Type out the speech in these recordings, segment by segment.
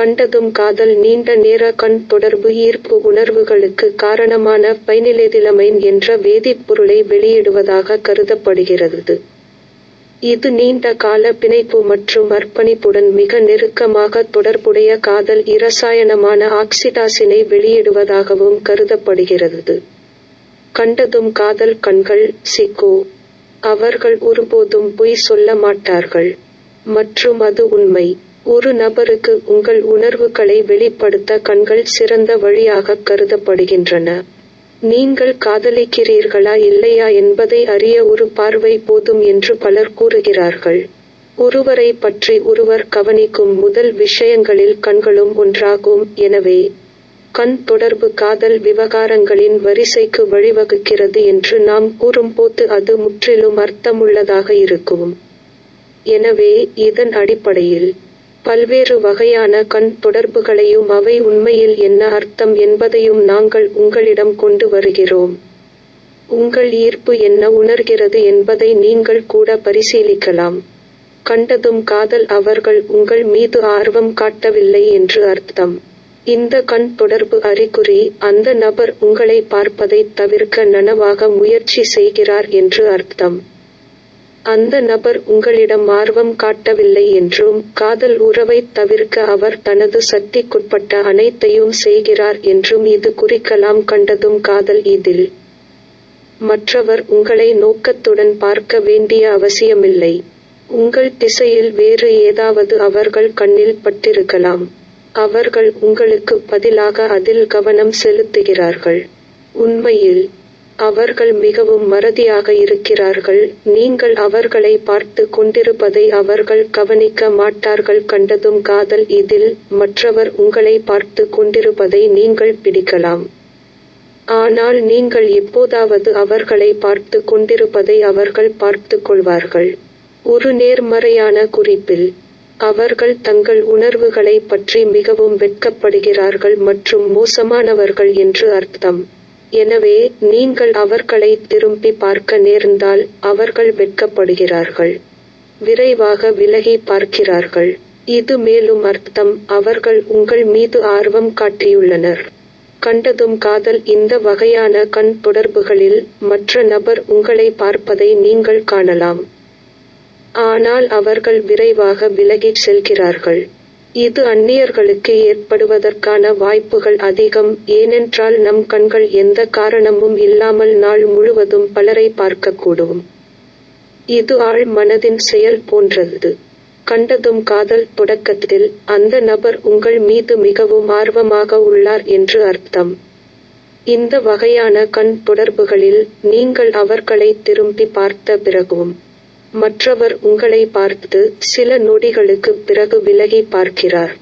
கண்டதும் காதல் நீண்ட நேர கண் தொடர்பு ஈர்ப்பு உணர்வுகளுக்கு காரணமான பைனிலேதிலமைன் என்ற வேதிப்பொருளை வெளியிடுவதாக கருதப்படுகிறது. இது நீண்ட கால பிணைப்பு மற்றும் அர்ப்பணிப்புடன் மிக நெருக்கமாக தொடர்புடைய காதல் இரசாயனமான ஆக்சிடாசினை வெளியிடுவதாகவும் கருதப்படுகிறது. கண்டதும் காதல் கண்கள் சிக்கோ. அவர்கள் ஒருபோதும் பொய் சொல்ல மாட்டார்கள். மற்றும் அது உண்மை. ஒரு நபருக்கு உங்கள் உணர்வுகளை வெளிப்படுத்த கண்கள் சிறந்த வழியாக கருதப்படுகின்றன. நீங்கள் காதலிக்கிறீர்களா இல்லையா என்பதை அறிய ஒரு பார்வை போதும் என்று பலர் கூறுகிறார்கள். ஒருவரை பற்றி ஒருவர் கவனிக்கும் முதல் விஷயங்களில் கண்களும் ஒன்றாகும். எனவே கண் தொடர்பு காதல் விவகாரங்களின் வரிசைக்கு வழிவகுக்கிறது என்று நாம் கூறும்போது அது முற்றிலும் அர்த்தமுள்ளதாக இருக்கும். எனவே இதன் அடிப்படையில் பல்வேறு வகையான கண் தொடர்புகளையும் அவை உண்மையில் என்ன அர்த்தம் என்பதையும் நாங்கள் உங்களிடம் கொண்டு வருகிறோம். உங்கள் ஈர்ப்பு என்ன உணர்கிறது என்பதை நீங்கள் கூட பரிசீலிக்கலாம். கண்டதும் காதல் அவர்கள் உங்கள் மீது ஆர்வம் காட்டவில்லை என்று அர்த்தம். இந்த கண் தொடர்பு அறிகுறி அந்த நபர் உங்களை பார்ப்பதை தவிர்க்க நனவாக முயற்சி செய்கிறார் என்று அர்த்தம். அந்த நபர் உங்களிடம் ஆர்வம் காட்டவில்லை என்றும் காதல் உறவை தவிர்க்க அவர் தனது சக்திக்குட்பட்ட அனைத்தையும் செய்கிறார் என்றும் இது குறிக்கலாம் கண்டதும் காதல் இதில். மற்றவர் உங்களை நோக்கத்துடன் பார்க்க வேண்டிய அவசியமில்லை. உங்கள் திசையில் வேறு ஏதாவது அவர்கள் கண்ணில் பட்டிருக்கலாம். அவர்கள் உங்களுக்கு பதிலாக அதில் கவனம் செலுத்துகிறார்கள். உண்மையில் அவர்கள் மிகவும் மறதியாக இருக்கிறார்கள். நீங்கள் அவர்களை பார்த்து கொண்டிருப்பதை அவர்கள் கவனிக்க மாட்டார்கள். கண்டதும் காதல் இதில் மற்றவர் உங்களை பார்த்து கொண்டிருப்பதை நீங்கள் பிடிக்கலாம். ஆனால் நீங்கள் எப்போதாவது அவர்களை பார்த்து கொண்டிருப்பதை அவர்கள் பார்த்து கொள்வார்கள். ஒரு நேர்மறையான குறிப்பில் அவர்கள் தங்கள் உணர்வுகளை பற்றி மிகவும் வெட்கப்படுகிறார்கள் மற்றும் மோசமானவர்கள் என்று அர்த்தம். எனவே நீங்கள் அவர்களை திரும்பி பார்க்க நேர்ந்தால் அவர்கள் வெட்கப்படுகிறார்கள். விரைவாக விலகி பார்க்கிறார்கள். இது மேலும் அர்த்தம் அவர்கள் உங்கள் மீது ஆர்வம் காட்டியுள்ளனர். கண்டதும் காதல் இந்த வகையான கண் தொடர்புகளில் மற்ற நபர் உங்களை பார்ப்பதை நீங்கள் காணலாம். ஆனால் அவர்கள் விரைவாக விலகிச் செல்கிறார்கள். இது அந்நியர்களுக்கு ஏற்படுவதற்கான வாய்ப்புகள் அதிகம். ஏனென்றால் நம் கண்கள் எந்த காரணமும் இல்லாமல் நாள் முழுவதும் பலரை பார்க்கக்கூடும். இது ஆழ் மனதின் செயல் போன்றது. கண்டதும் காதல் தொடக்கத்தில் அந்த நபர் உங்கள் மீது மிகவும் ஆர்வமாக உள்ளார் என்று அர்த்தம். இந்த வகையான கண் தொடர்புகளில் நீங்கள் அவர்களை திரும்பி பார்த்த பிறகும் மற்றவர் உங்களை பார்த்து சில நொடிகளுக்கு பிறகு விலகி பார்க்கிறார்.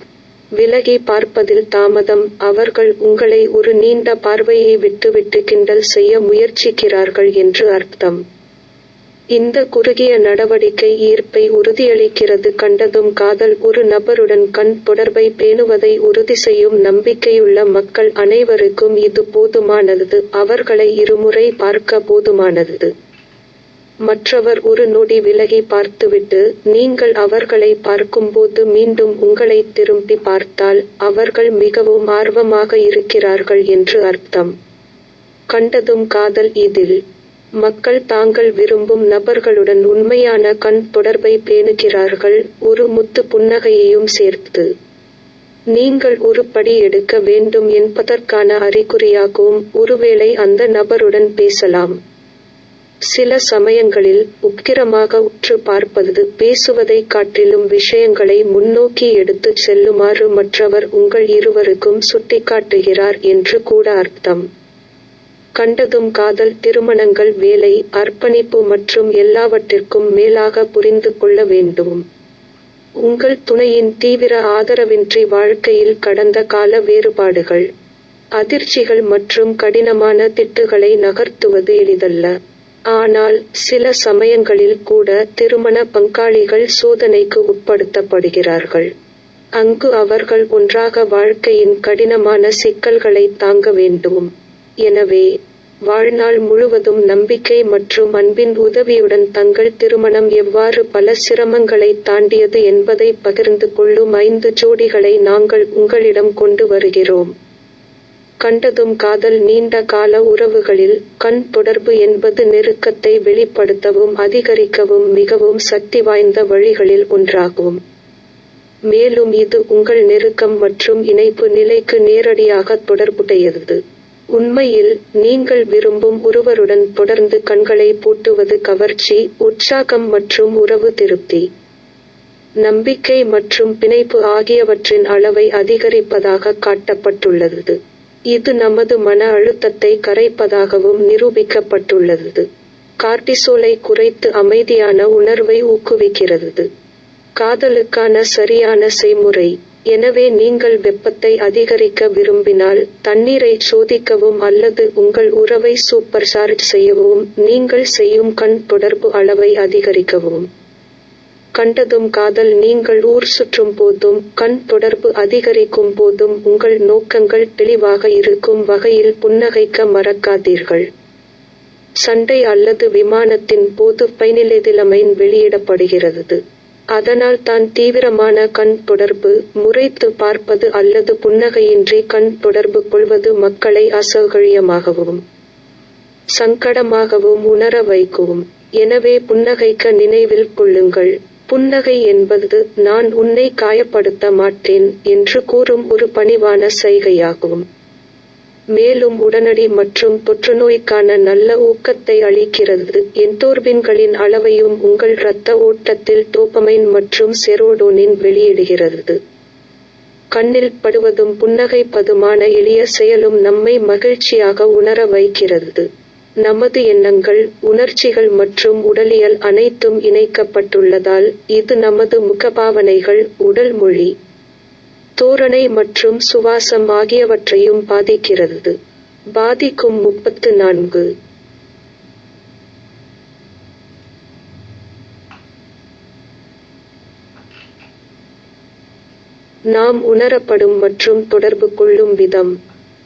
விலகி பார்ப்பதில் தாமதம் அவர்கள் உங்களை ஒரு நீண்ட பார்வையை விட்டுவிட்டு கிண்டல் செய்ய முயற்சிக்கிறார்கள் என்று அர்த்தம். இந்த குறுகிய நடவடிக்கை ஈர்ப்பை உறுதியளிக்கிறது. கண்டதும் காதல் ஒரு நபருடன் கண் தொடர்பை பேணுவதை உறுதி செய்யும் நம்பிக்கையுள்ள மக்கள் அனைவருக்கும் இது போதுமானது. அவர்களை இருமுறை பார்க்க போதுமானது. மற்றவர் ஒரு நொடி விலகி பார்த்துவிட்டு நீங்கள் அவர்களை பார்க்கும்போது மீண்டும் உங்களை திரும்பி பார்த்தால் அவர்கள் மிகவும் ஆர்வமாக இருக்கிறார்கள் என்று அர்த்தம். கண்டதும் காதல் இதில். மக்கள் தாங்கள் விரும்பும் நபர்களுடன் உண்மையான கண் தொடர்பை பேணுகிறார்கள் ஒரு முத்து புன்னகையையும் சேர்த்து. நீங்கள் ஒரு படி எடுக்க வேண்டும் என்பதற்கான அறிகுறியாகவும் ஒருவேளை அந்த நபருடன் பேசலாம். சில சமயங்களில் உக்கிரமாக உற்று பார்ப்பது பேசுவதைக் காட்டிலும் விஷயங்களை முன்னோக்கி எடுத்துச் செல்லுமாறு மற்றவர் உங்கள் இருவருக்கும் சுட்டிக்காட்டுகிறார் என்று கூட அர்த்தம். கண்டதும் காதல் திருமணங்கள் வேலை அர்ப்பணிப்பு மற்றும் எல்லாவற்றிற்கும் மேலாக புரிந்து கொள்ள வேண்டும். உங்கள் துணையின் தீவிர ஆதரவின்றி வாழ்க்கையில் கடந்த கால வேறுபாடுகள் அதிர்ச்சிகள் மற்றும் கடினமான திட்டுகளை நகர்த்துவது எளிதல்ல. ஆனால் சில சமயங்களில் கூட திருமண பங்காளிகள் சோதனைக்கு உட்படுத்தப்படுகிறார்கள். அங்கு அவர்கள் ஒன்றாக வாழ்க்கையின் கடினமான சிக்கல்களை தாங்க வேண்டும். எனவே வாழ்நாள் முழுவதும் நம்பிக்கை மற்றும் அன்பின் உதவியுடன் தங்கள் திருமணம் எவ்வாறு பல சிரமங்களை தாண்டியது என்பதை பகிர்ந்து கொள்ளும் ஐந்து ஜோடிகளை நாங்கள் உங்களிடம் கொண்டு வருகிறோம். கண்டதும் காதல் நீண்ட கால உறவுகளில் கண் தொடர்பு என்பது நெருக்கத்தை வெளிப்படுத்தவும் அதிகரிக்கவும் மிகவும் சக்தி வாய்ந்த வழிகளில் ஒன்றாகும். மேலும் இது உங்கள் நெருக்கம் மற்றும் இணைப்பு நிலைக்கு நேரடியாக தொடர்புடையது. உண்மையில் நீங்கள் விரும்பும் ஒருவருடன் தொடர்ந்து கண்களை பூட்டுவது கவர்ச்சி உற்சாகம் மற்றும் உறவு திருப்தி. நம்பிக்கை மற்றும் பிணைப்பு ஆகியவற்றின் அளவை அதிகரிப்பதாக காட்டப்பட்டுள்ளது. இது நமது மன அழுத்தத்தை கரைப்பதாகவும் நிரூபிக்கப்பட்டுள்ளது. கார்டிசோலை குறைத்து அமைதியான உணர்வை ஊக்குவிக்கிறது. காதலுக்கான சரியான செய்முறை. எனவே நீங்கள் வெப்பத்தை அதிகரிக்க விரும்பினால் தண்ணீரை சோதிக்கவும் அல்லது உங்கள் உறவை சூப்பர் சார்ஜ் செய்யவும் நீங்கள் செய்யும் கண் தொடர்பு அளவை அதிகரிக்கவும். கண்டதும் காதல் நீங்கள் ஊர் சுற்றும் போதும் கண் தொடர்பு அதிகரிக்கும் போதும் உங்கள் நோக்கங்கள் தெளிவாக இருக்கும் வகையில் புன்னகைக்க மறக்காதீர்கள். சண்டை அல்லது விமானத்தின் போது பைனிலெதிலமைன் வெளியிடப்படுகிறது. அதனால் தான் தீவிரமான கண் தொடர்பு முறைத்து பார்ப்பது அல்லது புன்னகையின்றி கண் தொடர்பு கொள்வது மக்களை அசௌகரியமாகவும் சங்கடமாகவும் உணர வைக்கவும். எனவே புன்னகைக்க நினைவில் கொள்ளுங்கள். புன்னகை என்பது நான் உன்னை காயப்படுத்த மாட்டேன் என்று கூறும் ஒரு பணிவான செய்கையாகும் மேலும் உடனடி மற்றும் தொற்றுநோய்க்கான நல்ல ஊக்கத்தை அளிக்கிறது. என்டோர்பின்களின் அளவையும் உங்கள் இரத்த ஓட்டத்தில் டோபமைன் மற்றும் செரோடோனின் வெளியிடுகிறது. கண்ணில் படுவதும் புன்னகைப்பதுமான எளிய செயலும் நம்மை மகிழ்ச்சியாக உணர வைக்கிறது. நமது எண்ணங்கள் உணர்ச்சிகள் மற்றும் உடலியல் அனைத்தும் இணைக்கப்பட்டுள்ளதால் இது நமது முகபாவனைகள் உடல் மொழி தோரணை மற்றும் சுவாசம் ஆகியவற்றையும் பாதிக்கிறது. பாதிக்கும் முப்பத்து நான்கு. நாம் உணரப்படும் மற்றும் தொடர்பு கொள்ளும் விதம்.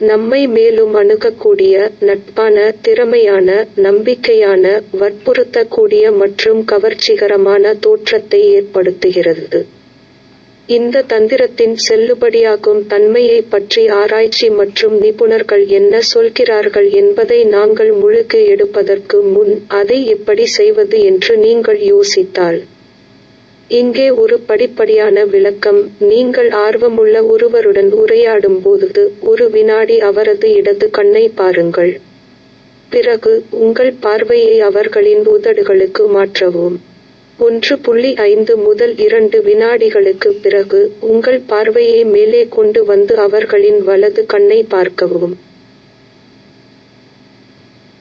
நம்மை மேலும் அணுகக்கூடிய நட்பான திறமையான நம்பிக்கையான வற்புறுத்தக்கூடிய மற்றும் கவர்ச்சிகரமான தோற்றத்தை ஏற்படுத்துகிறது. இந்த தந்திரத்தின் செல்லுபடியாகும் தன்மையை பற்றி ஆராய்ச்சி மற்றும் நிபுணர்கள் என்ன சொல்கிறார்கள் என்பதை நாங்கள் முழுக்கு எடுப்பதற்கு முன் அதை எப்படி செய்வது என்று நீங்கள் யோசித்தால். இங்கே ஒரு படிப்படியான விளக்கம். நீங்கள் ஆர்வமுள்ள ஒருவருடன் உரையாடும் போது ஒரு வினாடி அவரது இடது கண்ணை பாருங்கள். பிறகு உங்கள் பார்வையை அவர்களின் உதடுகளுக்கு மாற்றவும். ஒன்று புள்ளி ஐந்து முதல் இரண்டு வினாடிகளுக்கு பிறகு உங்கள் பார்வையை மேலே கொண்டு வந்து அவர்களின் வலது கண்ணை பார்க்கவும்.